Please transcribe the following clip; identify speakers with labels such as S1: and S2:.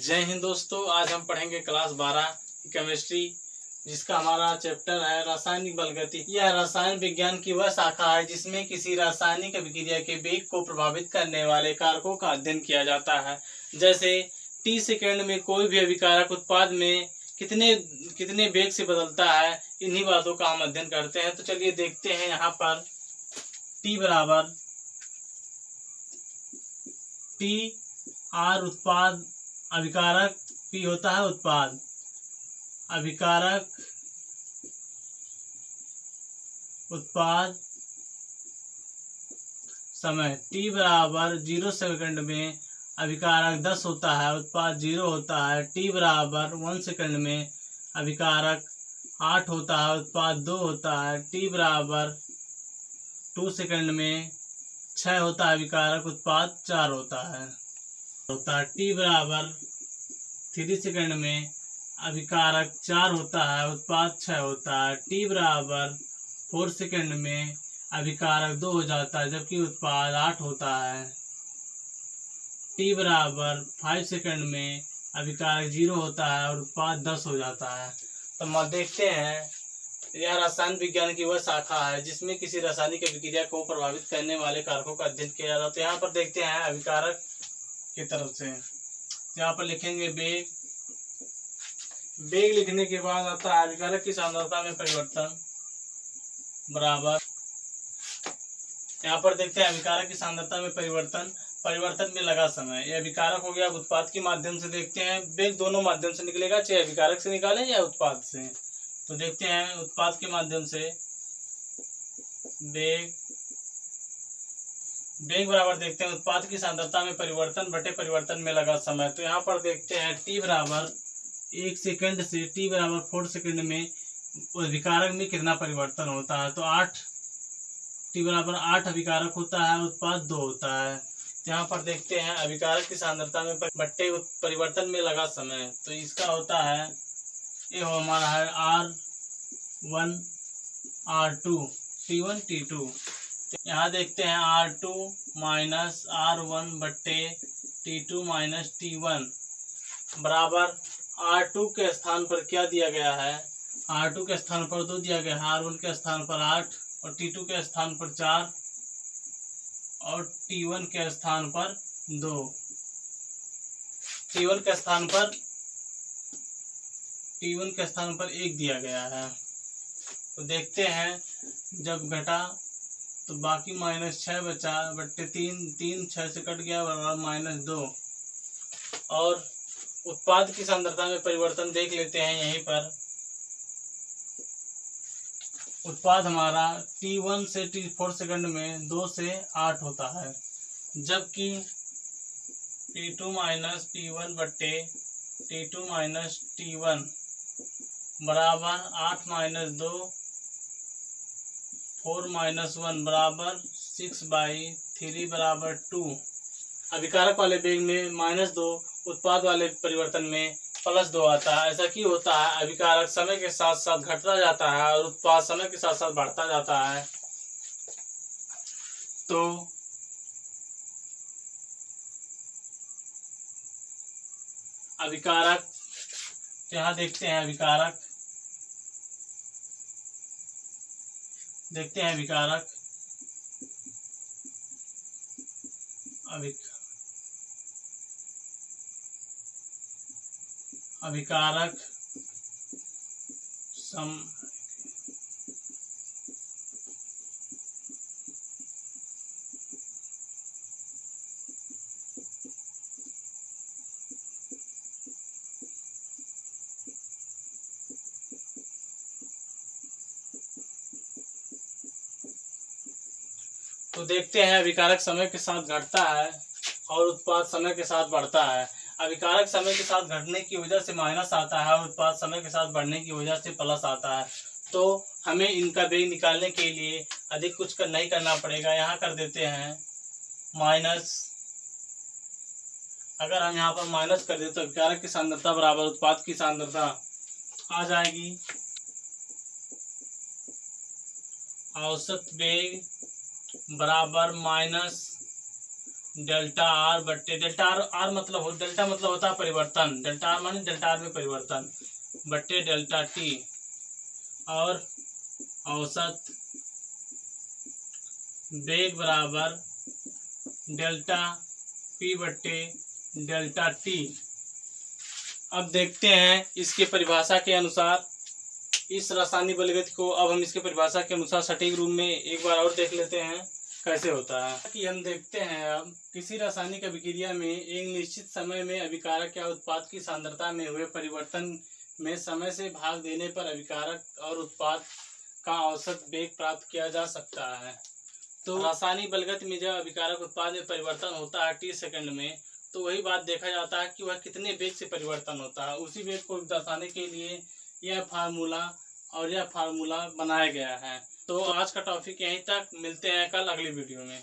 S1: जय हिंद दोस्तों, आज हम पढ़ेंगे क्लास 12 केमिस्ट्री जिसका हमारा चैप्टर है रासायनिक बलगति यह रसायन विज्ञान की वह शाखा है जिसमें किसी रासायनिक अभिक्रिया के वेग को प्रभावित करने वाले कारकों का अध्ययन किया जाता है। जैसे टी सेकेंड में कोई भी अभिकारक उत्पाद में कितने कितने वेग से बदलता है, इन्हीं बातों का हम अध्ययन करते हैं। तो चलिए देखते हैं यहाँ पर टी बराबर टी आर उत्पाद अभिकारक पी होता है उत्पाद। अभिकारक उत्पाद समय t बराबर ज़ीरो सेकंड में अभिकारक दस होता है, उत्पाद ज़ीरो होता है, t बराबर वन सेकंड में अभिकारक आठ होता है, उत्पाद दो होता है, t बराबर टू सेकंड में छः होता है, अभिकारक उत्पाद चार होता है। होता है टी बराबर थ्री सेकंड में अभिकारक चार होता है, उत्पाद छः होता है, टी बराबर फोर सेकंड में अभिकारक दो हो जाता है, जबकि उत्पाद आठ होता है। टी बराबर फाइव सेकंड में अभिकारक ज़ीरो होता है और उत्पाद दस हो जाता है। तो हम देखते हैं, यह रसायन विज्ञान की वह शाखा है, जिसमें किसी रासायनिक अभिक्रिया को प्रभावित करने वाले कारकों का अध्ययन किया जाता है। तो यहाँ पर देखते हैं अभिकारक की तरफ़ से। यहाँ पर लिखेंगे बेग। बेग लिखने के बाद आता है अभिकारक की सांद्रता में परिवर्तन। बराबर। यहाँ पर देखते हैं अभिकारक की सांद्रता में परिवर्तन। परिवर्तन में लगा समय। यह अभिकारक हो गया उत्पाद के माध्यम से देखते हैं। बेग दोनों माध्यम से निकलेगा, चाहे अभिकारक से निकालें या उत्पाद से। तो देखते हैं उत्पाद के माध्यम से। बेग। बेग बराबर देखते हैं, उत्पाद की सांद्रता में परिवर्तन, बटे परिवर्तन में लगा समय। तो यहाँ पर देखते हैं टी बराबर एक सेकंड से टी बराबर फोर सेकंड में अभिकारक में कितना परिवर्तन होता है? तो आठ टी बराबर आठ अभिकारक होता है, उत्पाद दो होता है। यहाँ पर देखते हैं, अभिकारक की सांद्रता में बट्टे परिवर्तन में लगा समय। तो इसका होता है, ये हमारा है R one R two T one T two यहाँ देखते हैं R two minus R one बट्टे T two minus T one बराबर आर टू के स्थान पर क्या दिया गया है? आर टू के स्थान पर दो दिया गया है। आर वन के स्थान पर आठ और टी टू के स्थान पर चार और टी वन के स्थान पर दो। टी वन के स्थान पर टी वन के स्थान पर एक दिया गया है। तो देखते हैं जब घटा तो बाकी माइनस छः बचा बट्टे तीन तीन छः से कट गया बराबर माइनस दो। और उत्पाद की सांद्रता में परिवर्तन देख लेते हैं यहीं पर। उत्पाद हमारा टी वन से टी फोर सेकंड में दो से आठ होता है, जबकि T two minus T one बट्टे T two minus T one बराबर आठ माइनस दो फोर माइनस वन बराबर सिक्स बाई थ्री बराबर टू। अभिकारक वाले बेग में माइनस दो, उत्पाद वाले परिवर्तन में प्लस दो आता है। ऐसा क्यों होता है? अभिकारक समय के साथ साथ घटता जाता है और उत्पाद समय के साथ साथ बढ़ता जाता है। तो अभिकारक यहाँ देखते हैं अभिकारक देखते हैं विकारक। अभिक अभिकारक सम तो देखते हैं अभिकारक समय के साथ घटता है और उत्पाद समय के साथ बढ़ता है। अभिकारक समय के साथ घटने की वजह से माइनस आता है और उत्पाद समय के साथ बढ़ने की वजह से प्लस आता है। तो हमें इनका बेग निकालने के लिए अधिक कुछ कर, नहीं करना पड़ेगा। यहाँ कर देते हैं, माइनस, अगर हम यहाँ पर माइनस कर दें तो अभिकारक की सांद्रता बराबर उत्पाद की सांद्रता आ जाएगी। औसत बेग बराबर माइनस डेल्टा आर बट्टे, डेल्टा आर आर मतलब हो, डेल्टा मतलब होता है परिवर्तन, डेल्टा आर माने डेल्टा आर में परिवर्तन, बट्टे डेल्टा टी, और औसत वेग बराबर डेल्टा पी बट्टे डेल्टा टी। अब देखते हैं इसके परिभाषा के अनुसार, इस रासायनिक बलगति को अब हम इसके परिभाषा के अनुसार सटीक रूप में एक बार और देख लेते हैं। कैसे होता है? कि हम देखते हैं, अब किसी रासायनिक अभिक्रिया में एक निश्चित समय में अभिकारक या उत्पाद की सांद्रता में हुए परिवर्तन में समय से भाग देने पर अभिकारक और उत्पाद का औसत वेग प्राप्त किया जा सकता है। तो रासायनिक बलगत में जब अभिकारक उत्पाद में परिवर्तन होता है टी सेकंड में तो वही बात देखा जाता है कि वह कितने वेग से परिवर्तन होता है। उसी वेग को दर्शाने के लिए यह फार्मूला और यह फार्मूला बनाया गया है। तो आज का टॉपिक यहीं तक। मिलते हैं कल अगली वीडियो में।